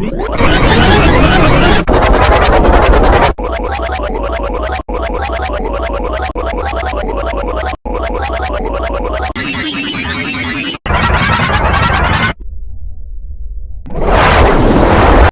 Whoa!